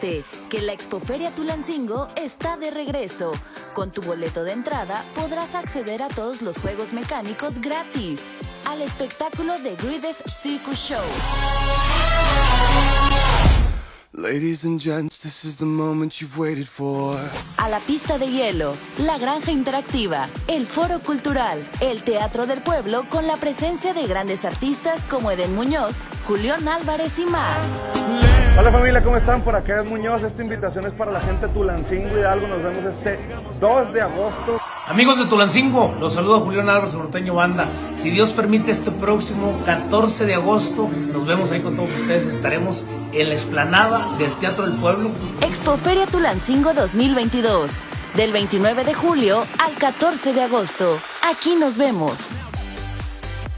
Que la Expoferia Tulancingo está de regreso. Con tu boleto de entrada podrás acceder a todos los juegos mecánicos gratis. Al espectáculo de Greatest Circus Show. Ladies and gents, this is the moment you've waited for. A la pista de hielo, la granja interactiva, el foro cultural, el teatro del pueblo con la presencia de grandes artistas como Eden Muñoz, Julián Álvarez y más. Hola familia, ¿cómo están? Por acá es Muñoz. Esta invitación es para la gente de Tulancingo Hidalgo. Nos vemos este 2 de agosto. Amigos de Tulancingo, los saludo Julián Álvarez, Norteño Banda. Si Dios permite, este próximo 14 de agosto nos vemos ahí con todos ustedes. Estaremos en la explanada del Teatro del Pueblo. Expoferia Tulancingo 2022. Del 29 de julio al 14 de agosto. Aquí nos vemos.